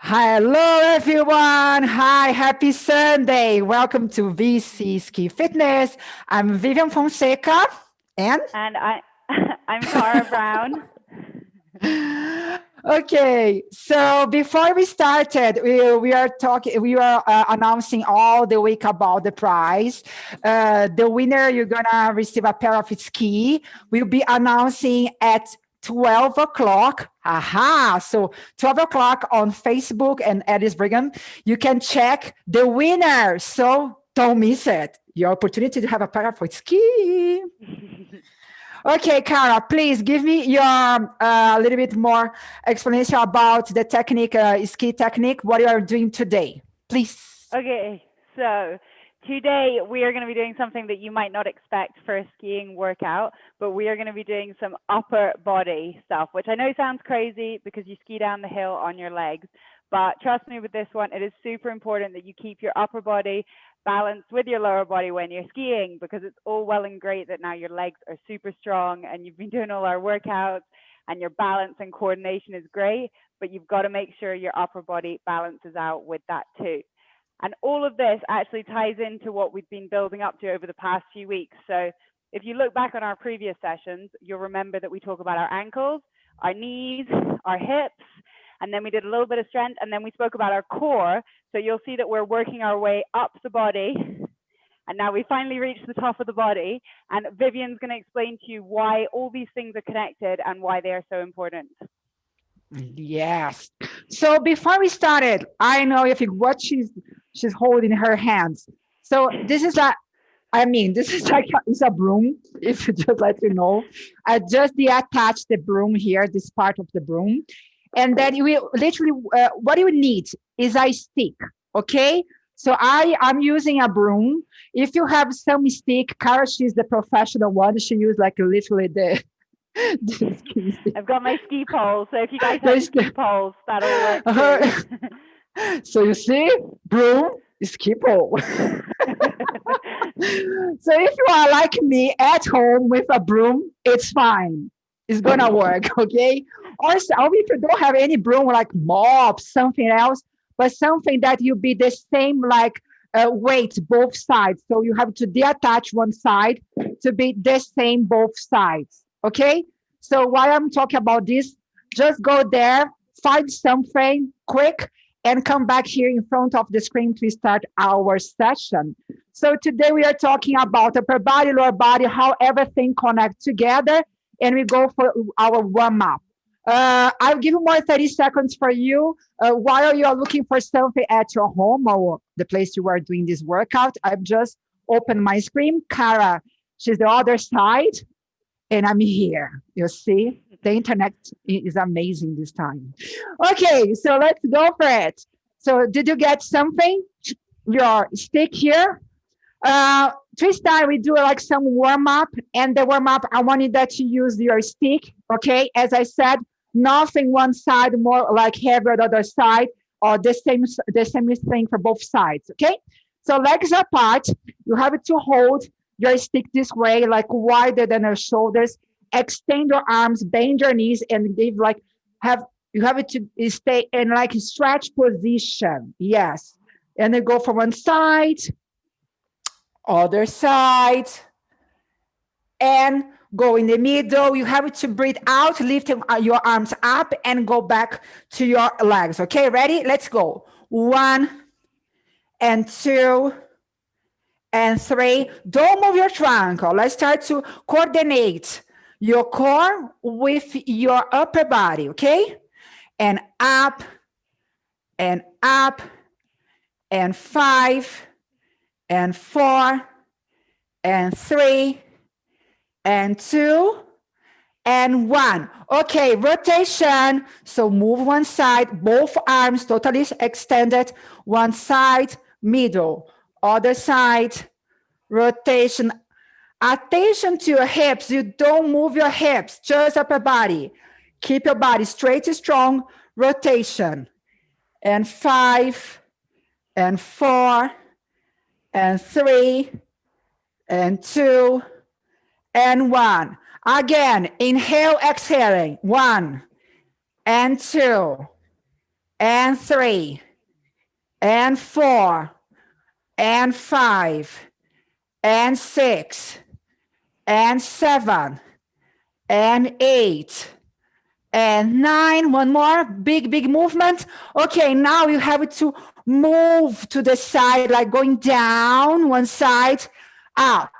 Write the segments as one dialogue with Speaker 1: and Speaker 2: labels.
Speaker 1: Hello, everyone. Hi, happy Sunday. Welcome to VC Ski Fitness. I'm Vivian Fonseca and
Speaker 2: and I I'm Cara Brown.
Speaker 1: okay, so before we started, we, we are talking, we are uh, announcing all the week about the prize. Uh, the winner, you're gonna receive a pair of ski. We'll be announcing at 12 o'clock. Aha. So 12 o'clock on Facebook and Eddie's Brigham, you can check the winner. So don't miss it. Your opportunity to have a pair of ski. okay, Cara, please give me your a uh, little bit more explanation about the technique, uh, ski technique, what you are doing today, please.
Speaker 2: Okay, so Today, we are going to be doing something that you might not expect for a skiing workout, but we are going to be doing some upper body stuff, which I know sounds crazy because you ski down the hill on your legs. But trust me with this one, it is super important that you keep your upper body balanced with your lower body when you're skiing because it's all well and great that now your legs are super strong and you've been doing all our workouts and your balance and coordination is great, but you've got to make sure your upper body balances out with that too. And all of this actually ties into what we've been building up to over the past few weeks. So if you look back on our previous sessions, you'll remember that we talk about our ankles, our knees, our hips, and then we did a little bit of strength, and then we spoke about our core. So you'll see that we're working our way up the body. And now we finally reached the top of the body. And Vivian's going to explain to you why all these things are connected and why they are so important.
Speaker 1: Yes. So before we started, I know if you what she's she's holding her hands. So this is like, I mean, this is like a, it's a broom. If you just let you know, I just deattach the broom here, this part of the broom, and then you will literally uh, what you need is a stick. Okay. So I I'm using a broom. If you have some stick, Cara, she's the professional one. She used like literally the
Speaker 2: I've got my ski poles, so if you guys have ski poles, that'll work. Uh,
Speaker 1: so you see, broom, ski pole. so if you are like me at home with a broom, it's fine. It's gonna work, okay? Or if you don't have any broom like mop, something else, but something that you be the same like uh, weight both sides. So you have to deattach one side to be the same both sides. Okay, so while I'm talking about this, just go there, find something quick, and come back here in front of the screen to start our session. So today we are talking about upper body, lower body, how everything connects together, and we go for our warm up. Uh, I'll give you more 30 seconds for you uh, while you're looking for something at your home or the place you are doing this workout. I've just opened my screen. Cara, she's the other side and I'm here. You see, the internet is amazing this time. Okay, so let's go for it. So did you get something? Your stick here. Uh, twist time, we do like some warm up and the warm up, I wanted that you use your stick. Okay, as I said, nothing one side more like heavier the other side or the same, the same thing for both sides. Okay, so legs apart, you have to hold your stick this way, like wider than your shoulders. Extend your arms, bend your knees, and give like have you have it to stay in like a stretch position. Yes. And then go from one side, other side, and go in the middle. You have it to breathe out, uh, your arms up and go back to your legs. Okay, ready? Let's go. One and two and three, don't move your trunk. Oh, let's start to coordinate your core with your upper body, okay? And up, and up, and five, and four, and three, and two, and one. Okay, rotation. So move one side, both arms totally extended, one side, middle other side, rotation. Attention to your hips. You don't move your hips, just upper body. Keep your body straight and strong. Rotation. And five, and four, and three, and two, and one. Again, inhale, exhaling. One, and two, and three, and four, and five, and six, and seven, and eight, and nine. One more big, big movement. Okay, now you have to move to the side, like going down one side, up,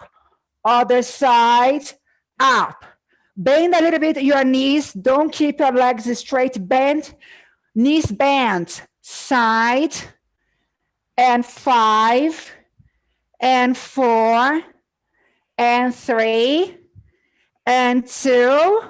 Speaker 1: other side, up. Bend a little bit your knees. Don't keep your legs straight. Bend, knees bent, side, and five, and four, and three, and two,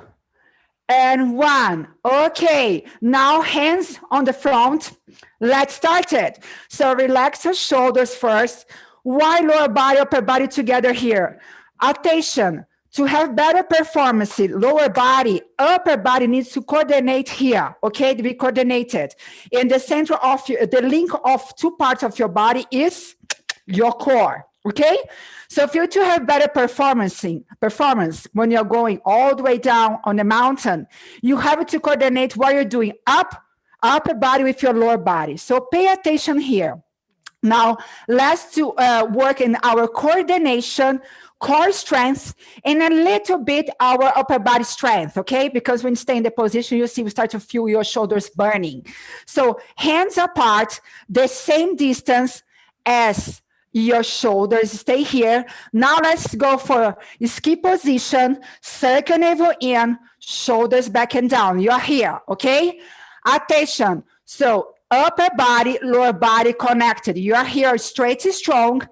Speaker 1: and one. Okay, now hands on the front. Let's start it. So relax your shoulders first. Why lower body, upper body together here? Attention, to have better performance, lower body, upper body needs to coordinate here, okay, to be coordinated. In the center of the link of two parts of your body is your core, okay? So if you to have better performance, performance when you're going all the way down on the mountain, you have to coordinate what you're doing up, upper body with your lower body. So pay attention here. Now, let's to uh, work in our coordination core strength and a little bit our upper body strength, okay? Because when you stay in the position, you see we start to feel your shoulders burning. So hands apart, the same distance as your shoulders stay here. Now let's go for ski position, circle navel in, shoulders back and down. You're here, okay? Attention. So upper body, lower body connected. You are here straight and strong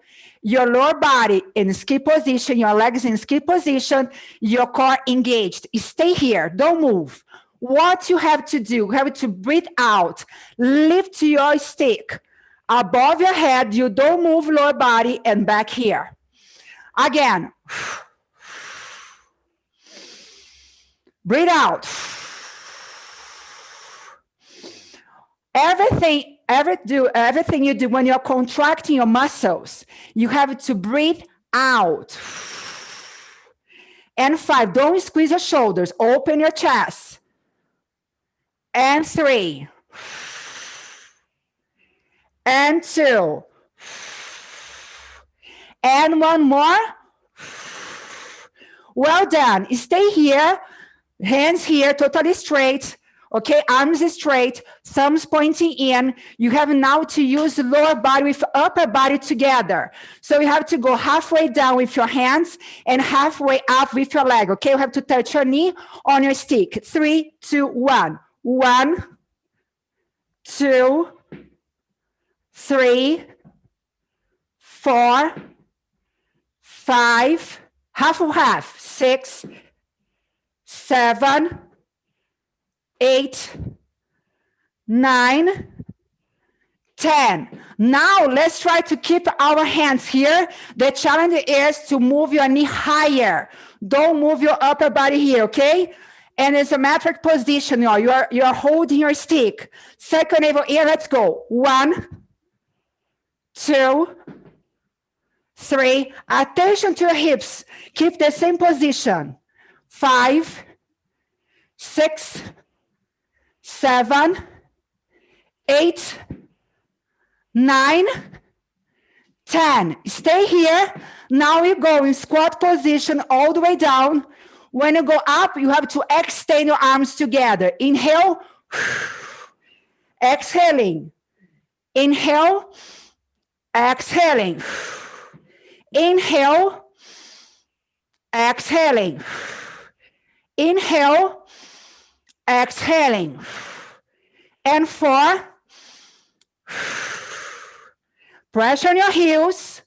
Speaker 1: your lower body in ski position, your legs in ski position, your core engaged. Stay here, don't move. What you have to do, you have to breathe out, lift your stick above your head, you don't move lower body and back here. Again, breathe out. Everything every do everything you do when you're contracting your muscles, you have to breathe out. And five, don't squeeze your shoulders, open your chest. And three. And two. And one more. Well done. Stay here, hands here, totally straight. Okay, arms straight, thumbs pointing in. You have now to use lower body with upper body together. So you have to go halfway down with your hands and halfway up with your leg. Okay, you have to touch your knee on your stick. Three, two, one. One, two, three, four, five, half of half, six, seven, eight, nine, 10. Now let's try to keep our hands here. The challenge is to move your knee higher. Don't move your upper body here, okay? And isometric position, you are, you are, you are holding your stick. Second navel in, let's go. One, two, three. Attention to your hips. Keep the same position. Five, six, seven, eight, nine, ten. Stay here. Now you go in squat position all the way down. When you go up, you have to extend your arms together. Inhale, exhaling. Inhale, exhaling. Inhale, exhaling. Inhale, exhaling. And four, pressure on your heels.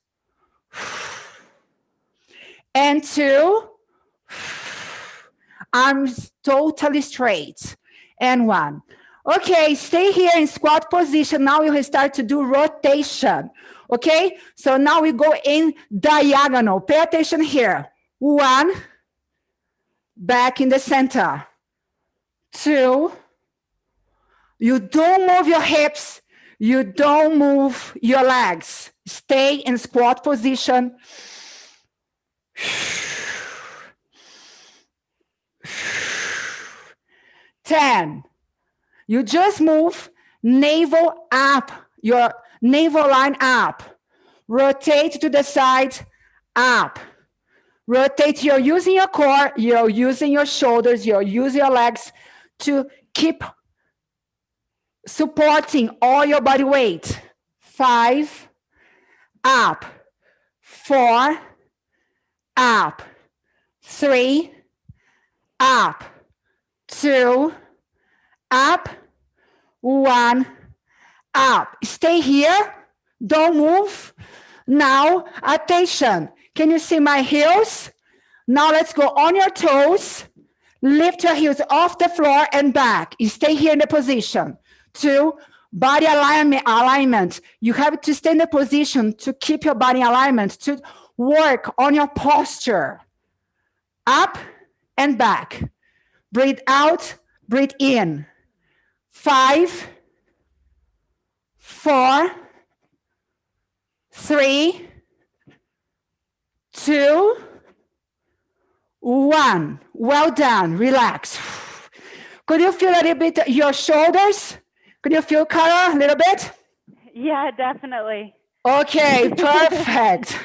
Speaker 1: And two, arms totally straight. And one. Okay, stay here in squat position. Now you start to do rotation. Okay, so now we go in diagonal. Pay attention here. One, back in the center two, you don't move your hips, you don't move your legs. Stay in squat position. 10. You just move navel up, your navel line up. Rotate to the side, up. Rotate, you're using your core, you're using your shoulders, you're using your legs to keep supporting all your body weight. Five, up, four, up, three, up, two, up, one, up. Stay here, don't move. Now, attention. Can you see my heels? Now let's go on your toes. Lift your heels off the floor and back. You stay here in the position. Two, body alignment, alignment. You have to stay in the position to keep your body alignment, to work on your posture. Up and back. Breathe out, breathe in. Five, four, three, two, one. Well done. Relax. Could you feel a little bit your shoulders? Could you feel color a little bit?
Speaker 2: Yeah, definitely.
Speaker 1: Okay, perfect.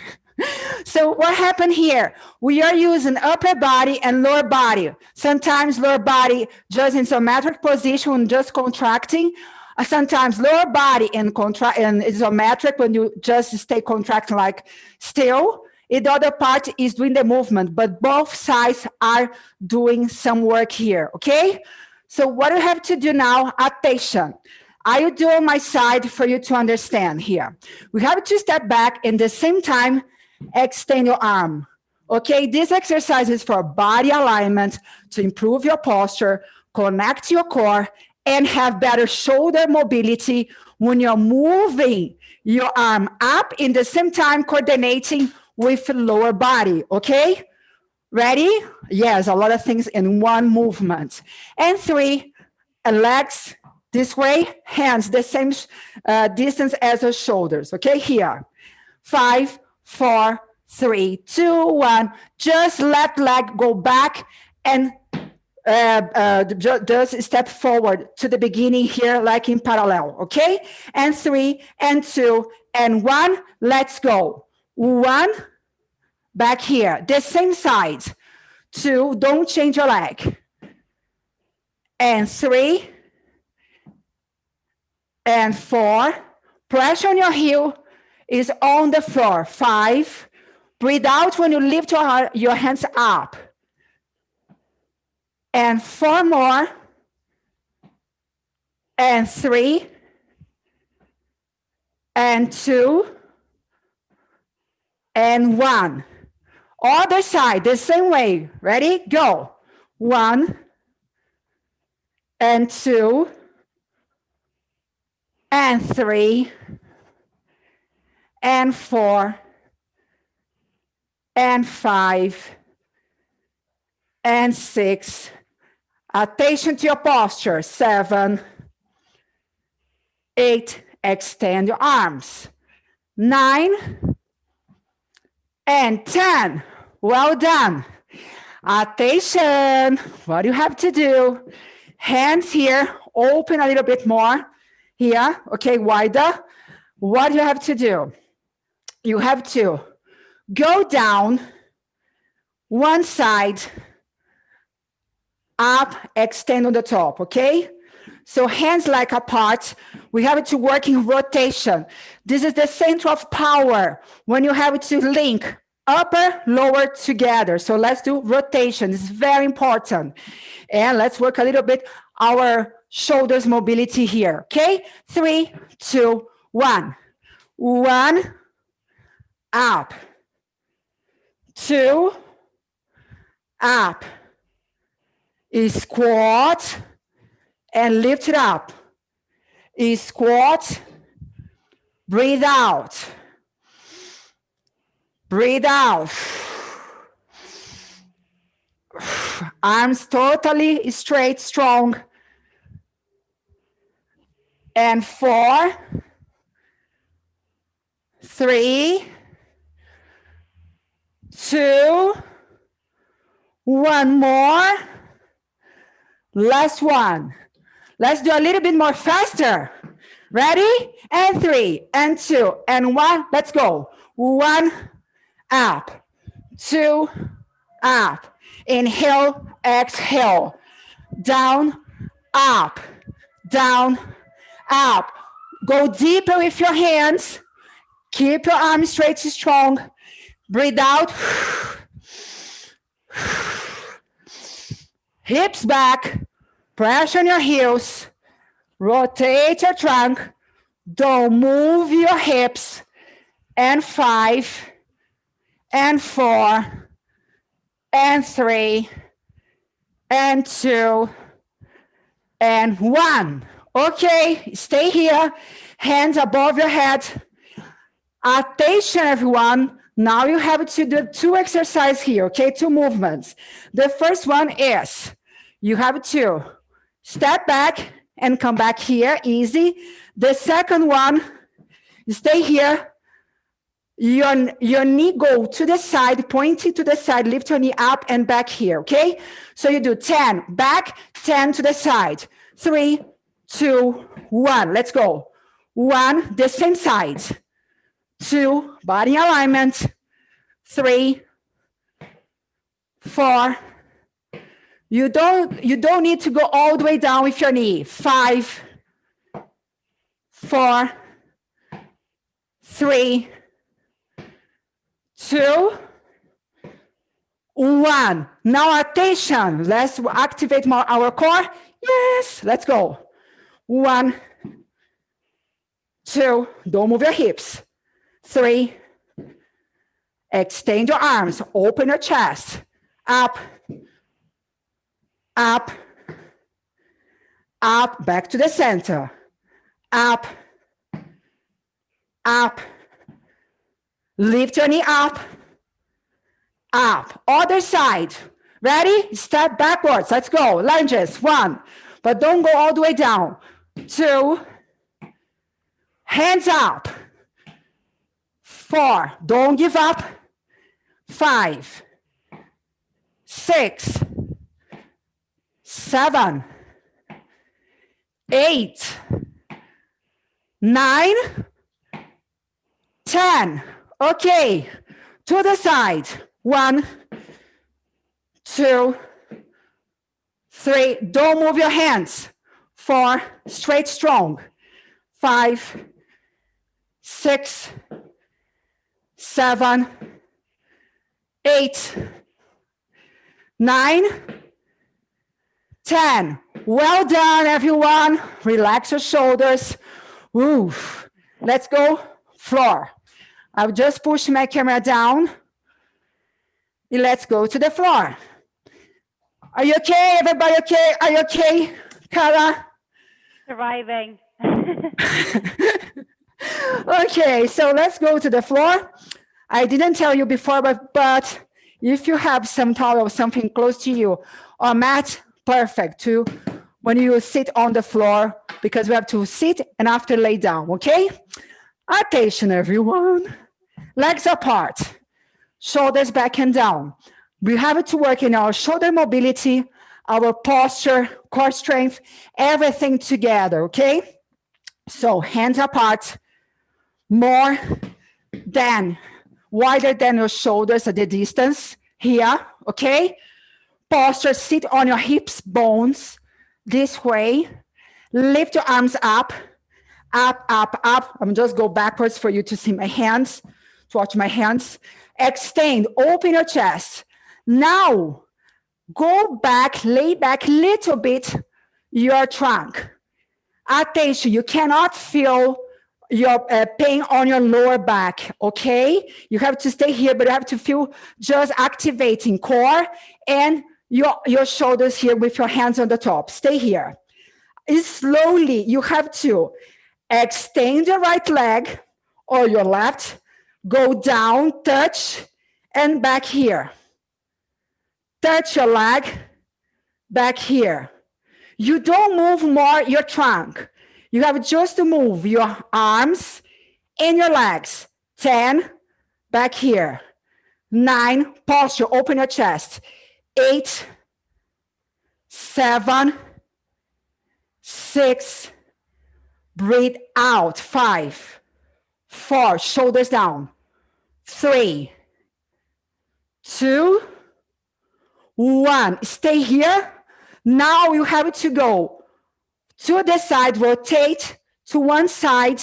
Speaker 1: so what happened here? We are using upper body and lower body. Sometimes lower body just in isometric position, just contracting. Uh, sometimes lower body in, contract and isometric when you just stay contracting like still. The other part is doing the movement, but both sides are doing some work here, okay? So what you have to do now, attention. I will do on my side for you to understand here. We have to step back and the same time, extend your arm. Okay, this exercise is for body alignment to improve your posture, connect your core, and have better shoulder mobility when you're moving your arm up in the same time coordinating with lower body, okay? Ready? Yes, a lot of things in one movement. And three, legs this way, hands the same uh, distance as the shoulders, okay? Here, five, four, three, two, one. Just left leg go back and uh, uh, just step forward to the beginning here, like in parallel, okay? And three, and two, and one, let's go. One, back here, the same side. Two, don't change your leg. And three, and four, pressure on your heel is on the floor. Five, breathe out when you lift your, your hands up. And four more, and three, and two, and one. Other side, the same way. Ready? Go. One and two and three and four and five and six. Attention to your posture. Seven, eight, extend your arms. Nine and 10. Well done. Attention. What do you have to do? Hands here, open a little bit more. Here, okay, wider. What do you have to do? You have to go down one side, up, extend on the top, okay? So hands like apart, we have it to work in rotation. This is the center of power when you have it to link upper, lower together. So let's do rotation. It's very important. And let's work a little bit our shoulders mobility here. Okay, three, two, one. One, up. Two, up. Squat and lift it up. Squat, breathe out. Breathe out. Arms totally straight, strong. And four, three, two, one more. Last one. Let's do a little bit more faster. Ready? And three, and two, and one. Let's go. One, up, two, up. Inhale, exhale. Down, up, down, up. Go deeper with your hands. Keep your arms straight and strong. Breathe out. Hips back. Press on your heels. Rotate your trunk. Don't move your hips. And five, and four, and three, and two, and one. Okay, stay here. Hands above your head. Attention, everyone. Now you have to do two exercises here, okay? Two movements. The first one is you have to step back and come back here, easy. The second one, stay here. Your, your knee go to the side, pointing to the side, lift your knee up and back here, okay? So you do 10, back, 10 to the side. Three, two, one, let's go. One, the same side. Two, body alignment. Three, four, you don't, you don't need to go all the way down with your knee. Five, four, three, two, one. Now attention, let's activate more our core. Yes, let's go. One, two, don't move your hips. Three, extend your arms, open your chest, up, up, up, back to the center, up, up, lift your knee up, up, other side, ready? Step backwards, let's go, lunges, one, but don't go all the way down, two, hands up, four, don't give up, five, six, seven, eight, nine, ten. Okay, to the side. One, two, three. Don't move your hands. Four, straight strong. Five, six, seven, eight, nine, 10. Well done, everyone. Relax your shoulders. Ooh. Let's go floor. I'll just push my camera down. And let's go to the floor. Are you okay? Everybody okay? Are you okay, Carla?
Speaker 2: Surviving.
Speaker 1: okay, so let's go to the floor. I didn't tell you before, but, but if you have some towel or something close to you or mat, perfect to when you sit on the floor because we have to sit and after lay down, okay? Attention, everyone. Legs apart, shoulders back and down. We have it to work in our shoulder mobility, our posture, core strength, everything together, okay? So hands apart, more than, wider than your shoulders at the distance here, okay? Posture, sit on your hips, bones, this way. Lift your arms up, up, up, up. I'm just go backwards for you to see my hands, to watch my hands. Extend, open your chest. Now, go back, lay back a little bit your trunk. Attention, you cannot feel your uh, pain on your lower back, okay? You have to stay here, but you have to feel just activating core and your, your shoulders here with your hands on the top. Stay here. slowly, you have to extend your right leg or your left, go down, touch, and back here. Touch your leg, back here. You don't move more your trunk. You have just to move your arms and your legs. 10, back here. Nine, posture, open your chest eight, seven, six, Breathe out. Five, four, shoulders down. Three, two, one. Stay here. Now you have to go to the side, rotate to one side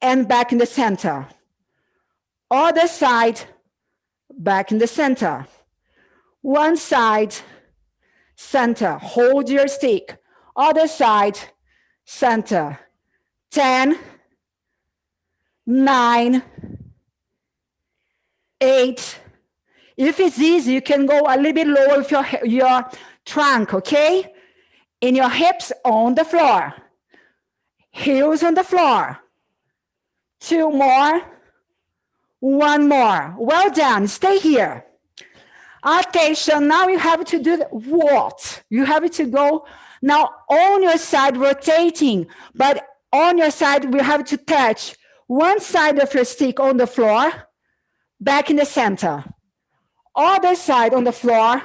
Speaker 1: and back in the center. Other side, back in the center. One side, center. Hold your stick. Other side, center. 10, 9, 8. If it's easy, you can go a little bit lower with your, your trunk, okay? In your hips on the floor. Heels on the floor. Two more. One more. Well done. Stay here. Attention. Now you have to do what? You have to go now on your side rotating, but on your side, we have to touch one side of your stick on the floor, back in the center. Other side on the floor,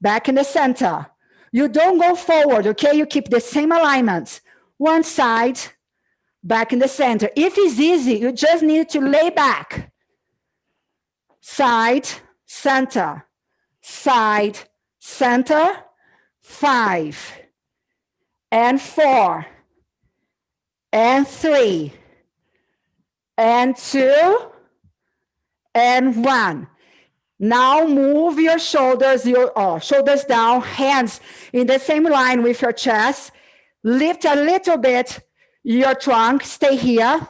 Speaker 1: back in the center. You don't go forward, okay? You keep the same alignment. One side, back in the center. If it's easy, you just need to lay back. Side, center, side, center, five, and four, and three, and two, and one. Now move your shoulders, your oh, shoulders down, hands in the same line with your chest. Lift a little bit your trunk, stay here.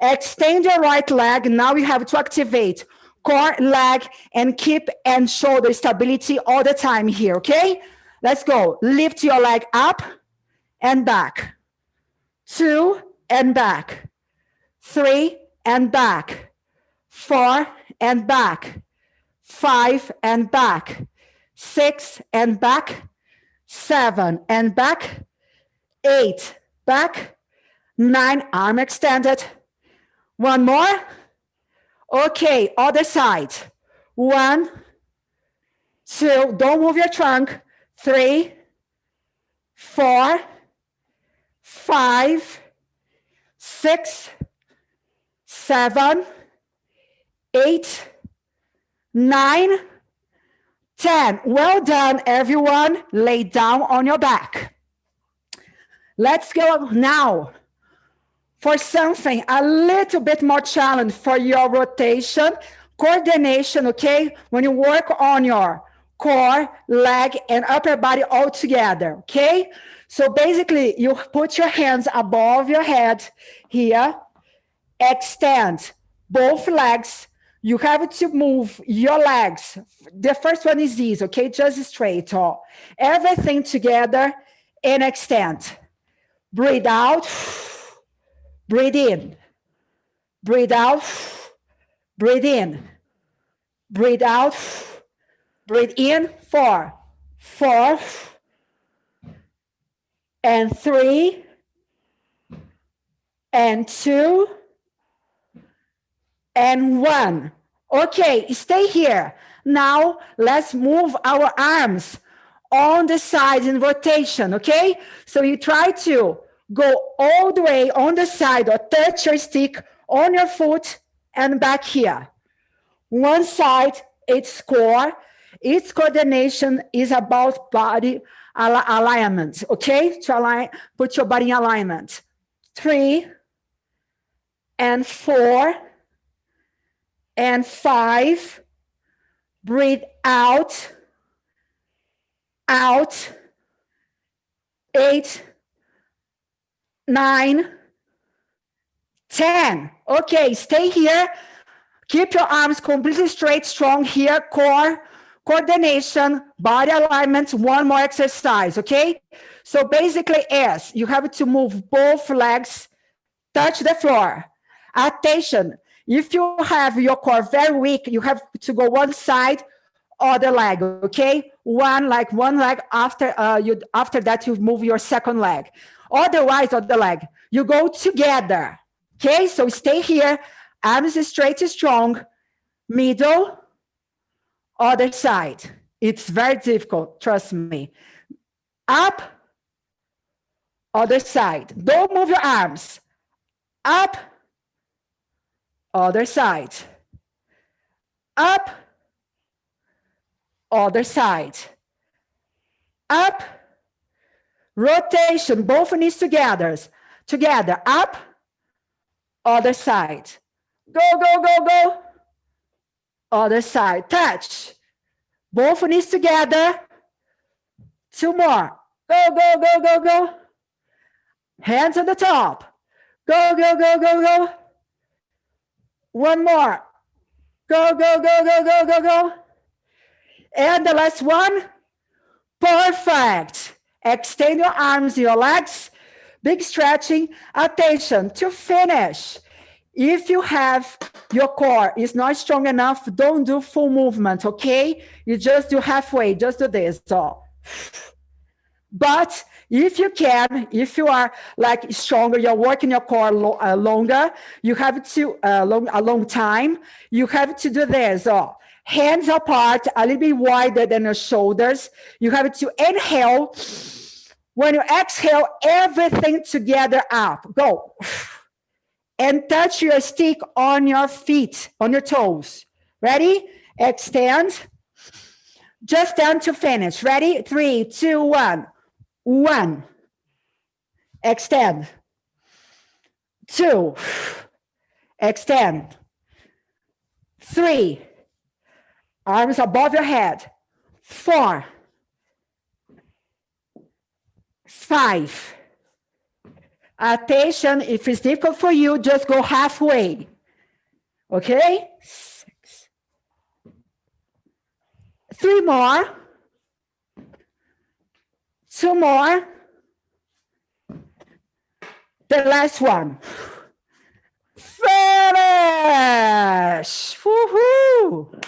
Speaker 1: Extend your right leg. Now you have to activate core, leg, and keep and shoulder stability all the time here, okay? Let's go. Lift your leg up and back. Two and back. Three and back. Four and back. Five and back. Six and back. Seven and back. Eight back nine, arm extended. One more. Okay, other side. One, two, don't move your trunk. Three, four, five, six, seven, eight, nine, ten. Well done, everyone. Lay down on your back. Let's go now for something a little bit more challenge for your rotation, coordination, okay? When you work on your core, leg, and upper body all together, okay? So basically, you put your hands above your head here, extend both legs. You have to move your legs. The first one is easy, okay? Just straight, all. Everything together and extend. Breathe out. Breathe in. Breathe out. Breathe in. Breathe out. Breathe in. Four. Four. And three. And two. And one. Okay, stay here. Now let's move our arms on the sides in rotation, okay? So you try to go all the way on the side or touch your stick on your foot and back here. One side, its core, its coordination is about body al alignment, okay? To align, put your body in alignment. Three and four and five. Breathe out, out, eight, nine, 10. Okay, stay here. Keep your arms completely straight, strong here, core, coordination, body alignment, one more exercise, okay? So basically is, you have to move both legs, touch the floor. Attention, if you have your core very weak, you have to go one side, other leg, okay? One like one leg after uh, you after that you move your second leg. Otherwise, on the leg, you go together. Okay, so stay here. Arms straight, strong. Middle, other side. It's very difficult, trust me. Up, other side. Don't move your arms. Up, other side. Up, other side. Up, rotation, both knees together. Together, up, other side. Go, go, go, go. Other side, touch. Both knees together. Two more. Go, go, go, go, go. Hands on the top. Go, go, go, go, go. One more. Go, go, go, go, go, go, go. And the last one. Perfect. Extend your arms, your legs. Big stretching. Attention to finish. If you have your core is not strong enough, don't do full movement, okay? You just do halfway, just do this. So. But if you can, if you are like stronger, you're working your core lo uh, longer, you have to, uh, long, a long time, you have to do this. Oh, hands apart, a little bit wider than your shoulders. You have to inhale. When you exhale, everything together up. Go. And touch your stick on your feet, on your toes. Ready? Extend. Just down to finish. Ready? Three, two, one. One. Extend. Two. Extend. Three. Arms above your head. Four. Five. Attention, if it's difficult for you, just go halfway. Okay? Six. Three more. Two more. The last one. Finish! Woohoo!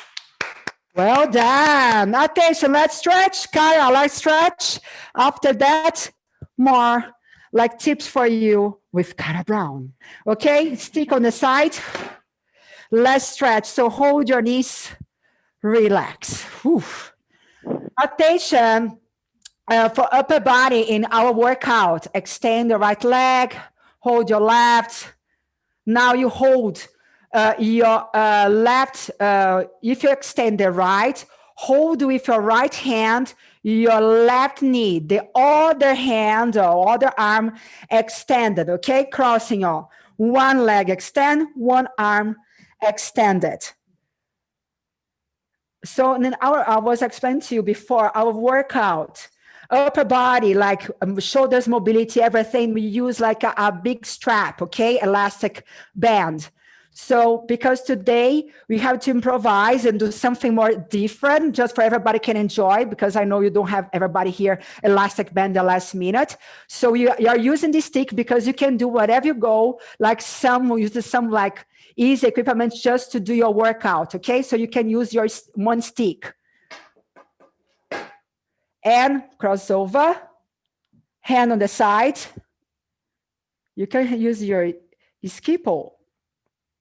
Speaker 1: Well done. Attention, let's stretch. Kaya, let's stretch. After that, more like tips for you with Kara Brown. Okay, stick on the side. Let's stretch. So hold your knees, relax. Whew. Attention uh, for upper body in our workout. Extend the right leg, hold your left. Now you hold uh, your uh, left, uh, if you extend the right, hold with your right hand your left knee, the other hand or other arm extended, okay? Crossing all. One leg extend, one arm extended. So then our, I was explaining to you before, our workout, upper body, like um, shoulders mobility, everything, we use like a, a big strap, okay? Elastic band. So because today we have to improvise and do something more different just for everybody can enjoy because I know you don't have everybody here elastic band the last minute. So you, you are using this stick because you can do whatever you go, like some use some like easy equipment just to do your workout. Okay, so you can use your one stick. And crossover, hand on the side. You can use your ski pole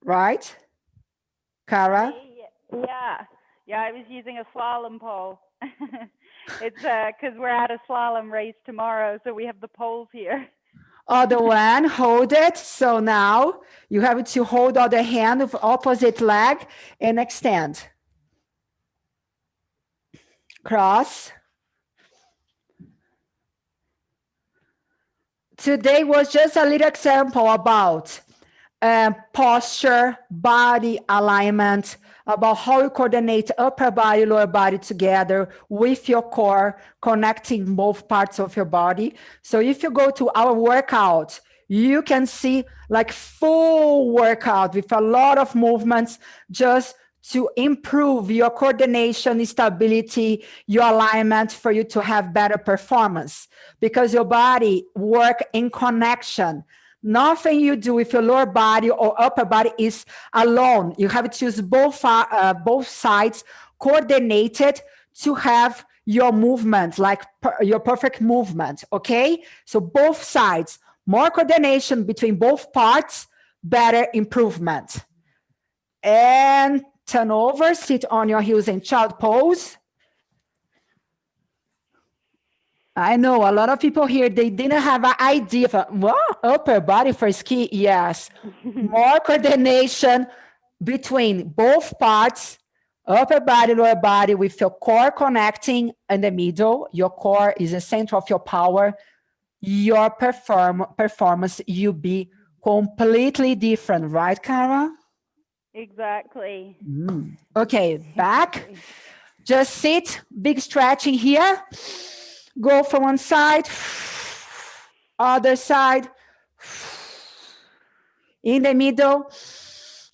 Speaker 1: right? Kara?
Speaker 2: Yeah, yeah, I was using a slalom pole. it's uh because uh, we're at a slalom race tomorrow, so we have the poles here.
Speaker 1: Other one, hold it. So now you have to hold other hand of opposite leg and extend. Cross. Today was just a little example about uh, posture, body alignment, about how you coordinate upper body, lower body together with your core, connecting both parts of your body. So if you go to our workout, you can see like full workout with a lot of movements just to improve your coordination, stability, your alignment for you to have better performance because your body work in connection Nothing you do with your lower body or upper body is alone. You have to use both, uh, both sides coordinated to have your movement, like per, your perfect movement, okay? So both sides, more coordination between both parts, better improvement. And turn over, sit on your heels in child pose. I know a lot of people here, they didn't have an idea of, well, upper body for ski. Yes, more coordination between both parts, upper body, lower body, with your core connecting in the middle. Your core is the center of your power. Your perform performance, you be completely different, right, Kara?
Speaker 2: Exactly.
Speaker 1: Mm. Okay, back. Just sit, big stretching here. Go from one side, other side, in the middle,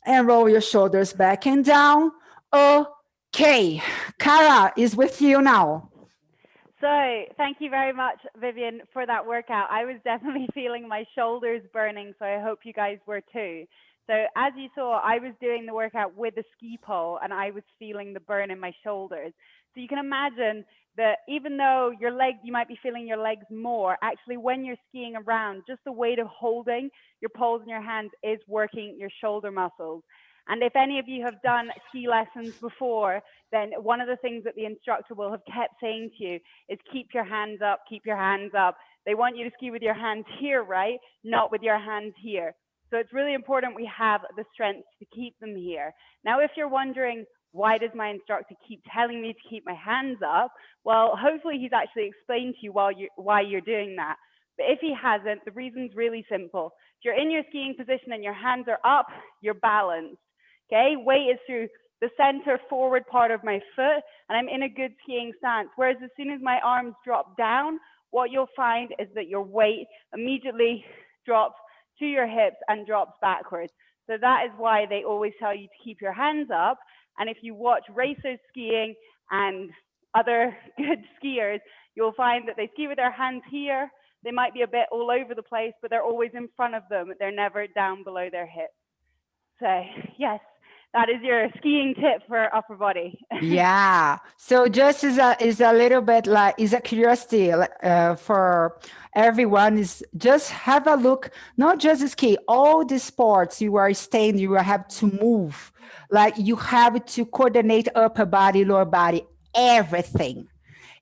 Speaker 1: and roll your shoulders back and down. Okay, Kara is with you now.
Speaker 2: So thank you very much, Vivian, for that workout. I was definitely feeling my shoulders burning, so I hope you guys were too. So as you saw, I was doing the workout with a ski pole and I was feeling the burn in my shoulders. So you can imagine that even though your legs, you might be feeling your legs more, actually when you're skiing around, just the weight of holding your poles in your hands is working your shoulder muscles. And if any of you have done ski lessons before, then one of the things that the instructor will have kept saying to you is keep your hands up, keep your hands up. They want you to ski with your hands here, right? Not with your hands here. So it's really important we have the strength to keep them here. Now, if you're wondering, why does my instructor keep telling me to keep my hands up? Well, hopefully he's actually explained to you while you why you're doing that. But if he hasn't, the reason's really simple. If you're in your skiing position and your hands are up, you're balanced. Okay, weight is through the center forward part of my foot and I'm in a good skiing stance. Whereas as soon as my arms drop down, what you'll find is that your weight immediately drops to your hips and drops backwards. So that is why they always tell you to keep your hands up. And if you watch racers skiing and other good skiers, you'll find that they ski with their hands here. They might be a bit all over the place, but they're always in front of them. They're never down below their hips. So yes, that is your skiing tip for upper body.
Speaker 1: yeah. So just is a is a little bit like is a curiosity uh, for everyone is just have a look. Not just ski, all the sports you are staying, you have to move. Like you have to coordinate upper body, lower body, everything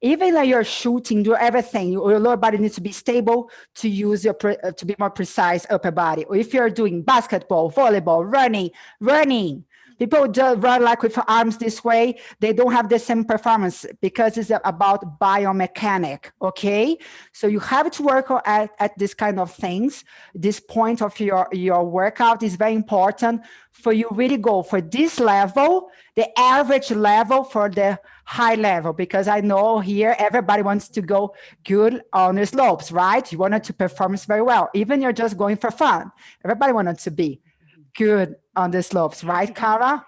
Speaker 1: even like you're shooting, do everything, your lower body needs to be stable to use your, uh, to be more precise upper body. Or if you're doing basketball, volleyball, running, running, People just run like with arms this way, they don't have the same performance because it's about biomechanic, okay? So you have to work at, at this kind of things. This point of your, your workout is very important for you really go for this level, the average level for the high level, because I know here everybody wants to go good on the slopes, right? You wanted to perform very well, even you're just going for fun. Everybody wanted to be good on the slopes, right, Kara?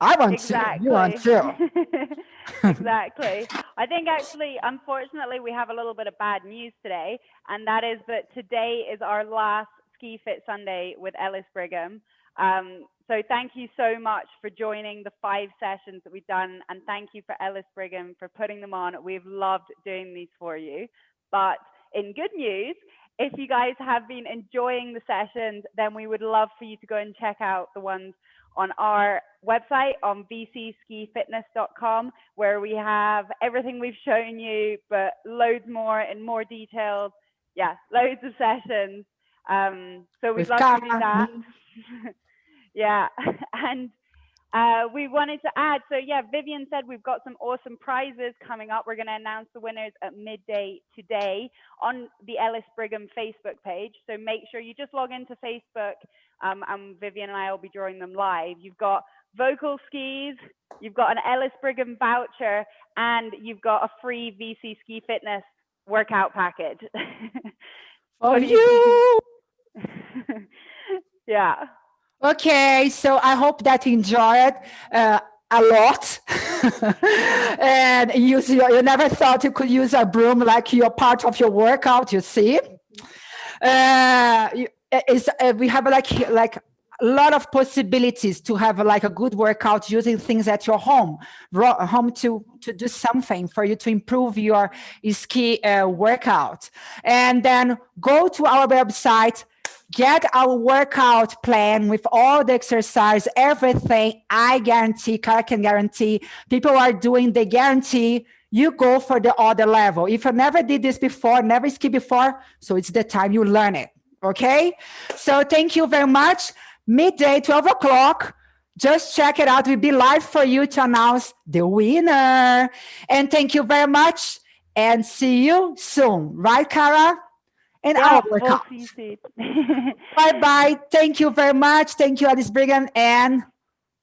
Speaker 1: I want exactly. to. You want to.
Speaker 2: exactly. I think actually, unfortunately, we have a little bit of bad news today, and that is that today is our last Ski Fit Sunday with Ellis Brigham. Um, so thank you so much for joining the five sessions that we've done, and thank you for Ellis Brigham for putting them on. We've loved doing these for you. But in good news, if you guys have been enjoying the sessions, then we would love for you to go and check out the ones on our website on vcskifitness.com where we have everything we've shown you, but loads more in more details. Yeah, loads of sessions. Um, so we'd love to do that. yeah, and uh, we wanted to add, so yeah, Vivian said we've got some awesome prizes coming up. We're going to announce the winners at midday today on the Ellis Brigham Facebook page. So make sure you just log into Facebook um, and Vivian and I will be drawing them live. You've got Völkl skis, you've got an Ellis Brigham voucher, and you've got a free VC Ski Fitness workout package.
Speaker 1: For you!
Speaker 2: yeah.
Speaker 1: Okay, so I hope that you enjoy it uh, a lot. and use your, you never thought you could use a broom like your part of your workout, you see? Uh, is, uh, we have like, like a lot of possibilities to have like a good workout using things at your home, home to, to do something for you to improve your ski uh, workout. And then go to our website, get our workout plan with all the exercise, everything. I guarantee, I can guarantee people are doing, they guarantee you go for the other level. If you never did this before, never ski before, so it's the time you learn it, okay? So thank you very much. Midday, 12 o'clock, just check it out. We'll be live for you to announce the winner. And thank you very much and see you soon. Right, Kara? And
Speaker 2: Yeah,
Speaker 1: our
Speaker 2: you soon.
Speaker 1: Bye-bye. Thank you very much. Thank you, Ellis Brigham. And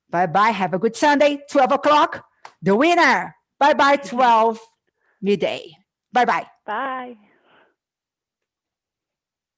Speaker 1: bye-bye. Have a good Sunday. 12 o'clock, the winner. Bye-bye, 12 midday. Bye-bye.
Speaker 2: Bye.